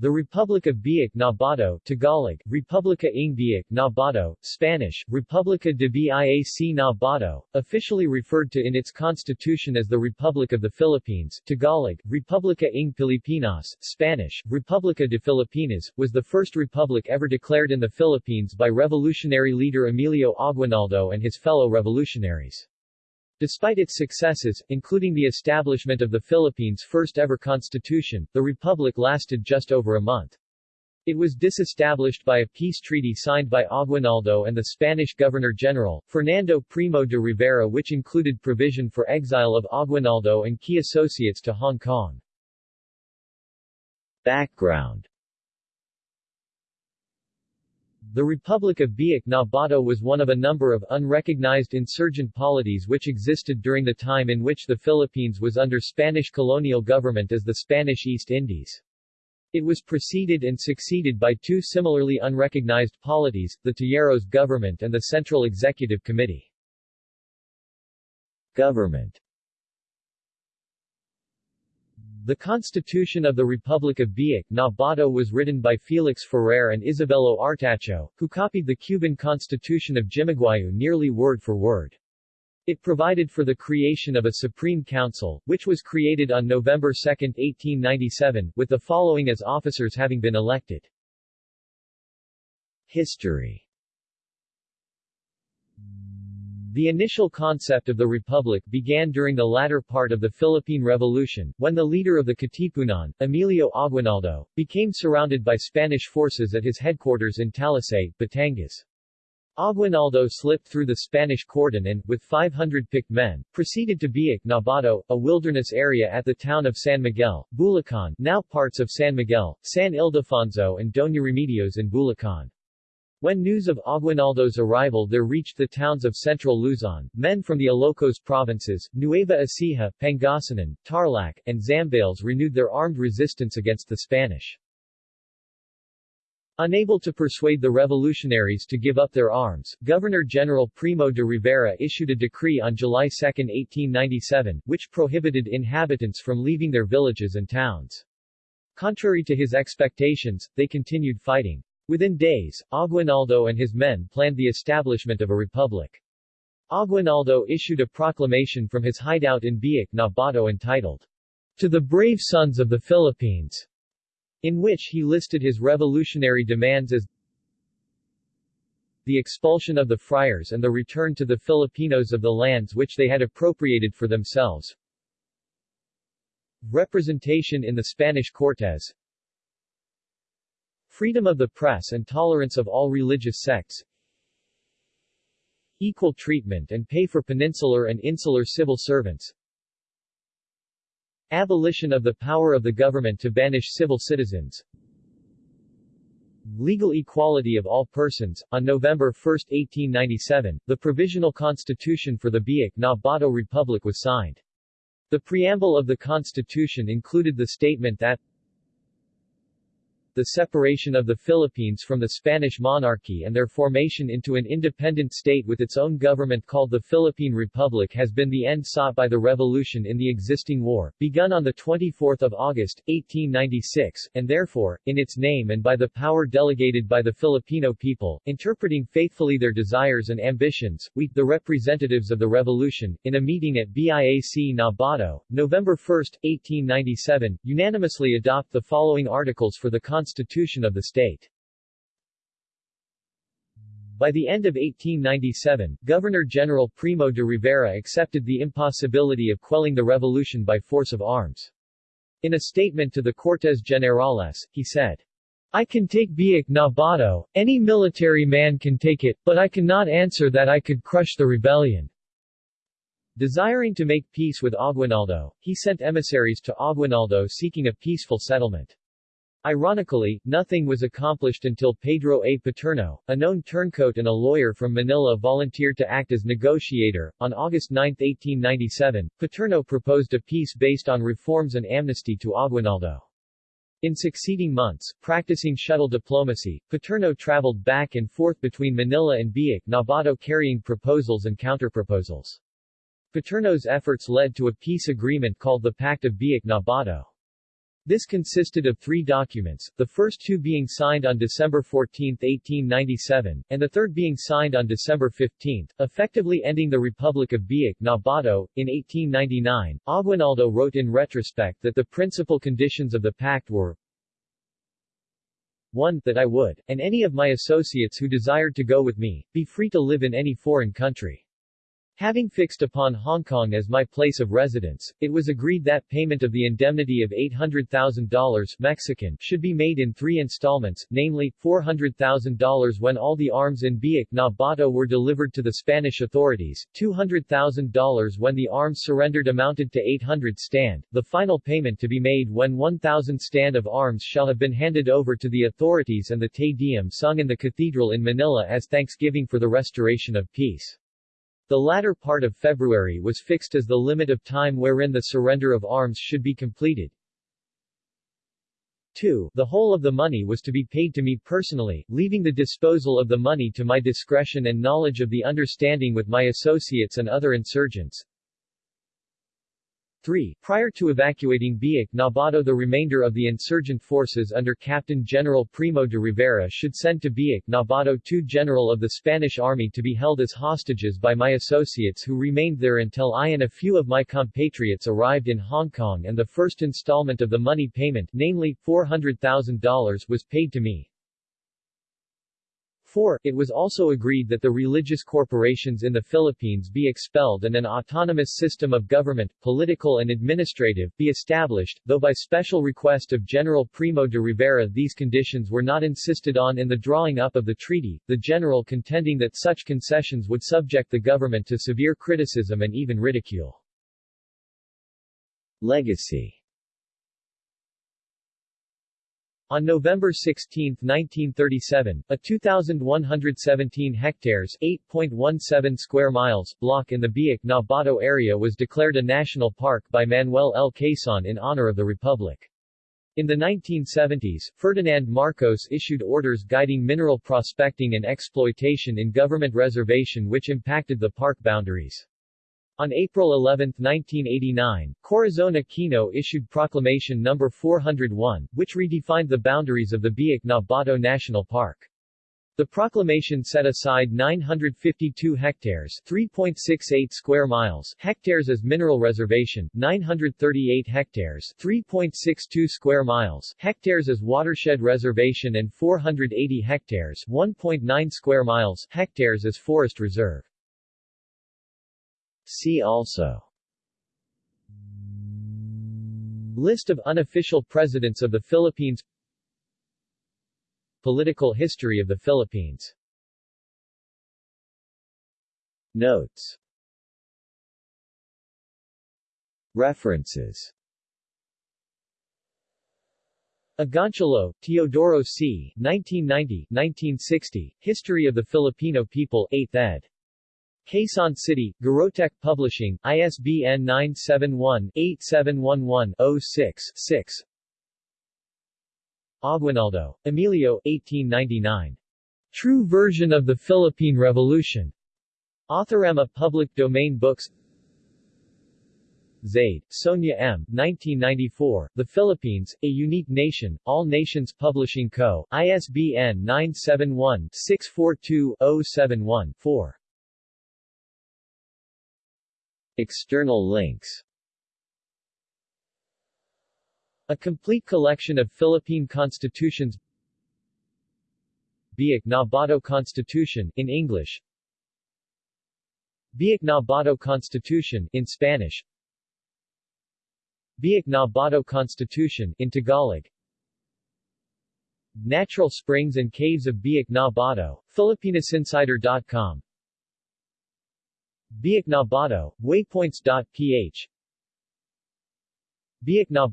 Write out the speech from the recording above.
The Republic of Biak Nabato Tagalog, Republica ng Biak Nabato, Spanish, Republica de Biak Nabato, officially referred to in its constitution as the Republic of the Philippines Tagalog, Republica ng Pilipinas, Spanish, Republica de Filipinas, was the first republic ever declared in the Philippines by revolutionary leader Emilio Aguinaldo and his fellow revolutionaries. Despite its successes, including the establishment of the Philippines' first-ever constitution, the republic lasted just over a month. It was disestablished by a peace treaty signed by Aguinaldo and the Spanish Governor-General, Fernando Primo de Rivera which included provision for exile of Aguinaldo and key associates to Hong Kong. Background the Republic of Biak Nabato was one of a number of unrecognized insurgent polities which existed during the time in which the Philippines was under Spanish colonial government as the Spanish East Indies. It was preceded and succeeded by two similarly unrecognized polities, the Tejeros government and the Central Executive Committee. Government the Constitution of the Republic of Biak Nabato was written by Felix Ferrer and Isabelo Artacho, who copied the Cuban Constitution of Jimaguayo nearly word for word. It provided for the creation of a Supreme Council, which was created on November 2, 1897, with the following as officers having been elected. History the initial concept of the republic began during the latter part of the Philippine Revolution, when the leader of the Katipunan, Emilio Aguinaldo, became surrounded by Spanish forces at his headquarters in Talisay, Batangas. Aguinaldo slipped through the Spanish cordon and, with 500 picked men, proceeded to Biak Nabato, a wilderness area at the town of San Miguel, Bulacan now parts of San Miguel, San Ildefonso and Doña Remedios in Bulacan. When news of Aguinaldo's arrival there reached the towns of central Luzon, men from the Ilocos provinces, Nueva Ecija, Pangasinan, Tarlac, and Zambales renewed their armed resistance against the Spanish. Unable to persuade the revolutionaries to give up their arms, Governor-General Primo de Rivera issued a decree on July 2, 1897, which prohibited inhabitants from leaving their villages and towns. Contrary to his expectations, they continued fighting. Within days, Aguinaldo and his men planned the establishment of a republic. Aguinaldo issued a proclamation from his hideout in Biak Nabato entitled, To the Brave Sons of the Philippines, in which he listed his revolutionary demands as the expulsion of the friars and the return to the Filipinos of the lands which they had appropriated for themselves, representation in the Spanish Cortes, Freedom of the press and tolerance of all religious sects Equal treatment and pay for peninsular and insular civil servants Abolition of the power of the government to banish civil citizens Legal equality of all persons. On November 1, 1897, the Provisional Constitution for the Biak Nabato Republic was signed. The preamble of the Constitution included the statement that the separation of the Philippines from the Spanish monarchy and their formation into an independent state with its own government called the Philippine Republic has been the end sought by the revolution in the existing war, begun on 24 August, 1896, and therefore, in its name and by the power delegated by the Filipino people, interpreting faithfully their desires and ambitions, we, the representatives of the revolution, in a meeting at Biak Nabato, November 1, 1897, unanimously adopt the following articles for the of the state. By the end of 1897, Governor-General Primo de Rivera accepted the impossibility of quelling the revolution by force of arms. In a statement to the Cortes Generales, he said, I can take Biak Nabato, any military man can take it, but I cannot answer that I could crush the rebellion. Desiring to make peace with Aguinaldo, he sent emissaries to Aguinaldo seeking a peaceful settlement. Ironically, nothing was accomplished until Pedro A. Paterno, a known turncoat and a lawyer from Manila volunteered to act as negotiator. On August 9, 1897, Paterno proposed a peace based on reforms and amnesty to Aguinaldo. In succeeding months, practicing shuttle diplomacy, Paterno traveled back and forth between Manila and Biak Nabato carrying proposals and counterproposals. Paterno's efforts led to a peace agreement called the Pact of Biak Nabato. This consisted of three documents, the first two being signed on December 14, 1897, and the third being signed on December 15, effectively ending the Republic of Biak na Bato. In 1899, Aguinaldo wrote in retrospect that the principal conditions of the pact were 1. That I would, and any of my associates who desired to go with me, be free to live in any foreign country. Having fixed upon Hong Kong as my place of residence, it was agreed that payment of the indemnity of $800,000 Mexican should be made in three installments, namely, $400,000 when all the arms in Biak na Bato were delivered to the Spanish authorities, $200,000 when the arms surrendered amounted to 800 stand, the final payment to be made when 1,000 stand of arms shall have been handed over to the authorities and the Te Deum sung in the cathedral in Manila as thanksgiving for the restoration of peace. The latter part of February was fixed as the limit of time wherein the surrender of arms should be completed. 2. The whole of the money was to be paid to me personally, leaving the disposal of the money to my discretion and knowledge of the understanding with my associates and other insurgents. 3. Prior to evacuating Biak Nabato the remainder of the insurgent forces under Captain General Primo de Rivera should send to Biak Nabato two general of the Spanish army to be held as hostages by my associates who remained there until I and a few of my compatriots arrived in Hong Kong and the first installment of the money payment, namely, $400,000 was paid to me. 4. It was also agreed that the religious corporations in the Philippines be expelled and an autonomous system of government, political and administrative, be established, though by special request of General Primo de Rivera these conditions were not insisted on in the drawing up of the treaty, the general contending that such concessions would subject the government to severe criticism and even ridicule. Legacy on November 16, 1937, a 2,117 hectares 8.17 square miles block in the Biak na Bato area was declared a national park by Manuel L. Quezon in honor of the Republic. In the 1970s, Ferdinand Marcos issued orders guiding mineral prospecting and exploitation in government reservation which impacted the park boundaries. On April 11, 1989, Corazon Aquino issued Proclamation No. 401, which redefined the boundaries of the Biak na Bato National Park. The proclamation set aside 952 hectares 3.68 square miles hectares as mineral reservation, 938 hectares 3.62 square miles hectares as watershed reservation and 480 hectares 1.9 square miles hectares as forest reserve. See also List of unofficial presidents of the Philippines Political history of the Philippines Notes References Agoncillo, Teodoro C. 1990-1960, History of the Filipino People, 8th ed. Quezon City, Garotech Publishing, ISBN 971-8711-06-6 Aguinaldo, Emilio, 1899. True Version of the Philippine Revolution. Authorama Public Domain Books Zaide, Sonia M. 1994, The Philippines, A Unique Nation, All Nations Publishing Co., ISBN 971-642-071-4. External links. A complete collection of Philippine constitutions. Biak Constitution in English. Biak na Bato Constitution in Spanish. Biak Constitution in Tagalog. Natural Springs and Caves of Biak na Bato, PhilippinasInsider.com Biak na Bato, waypoints.ph Biak na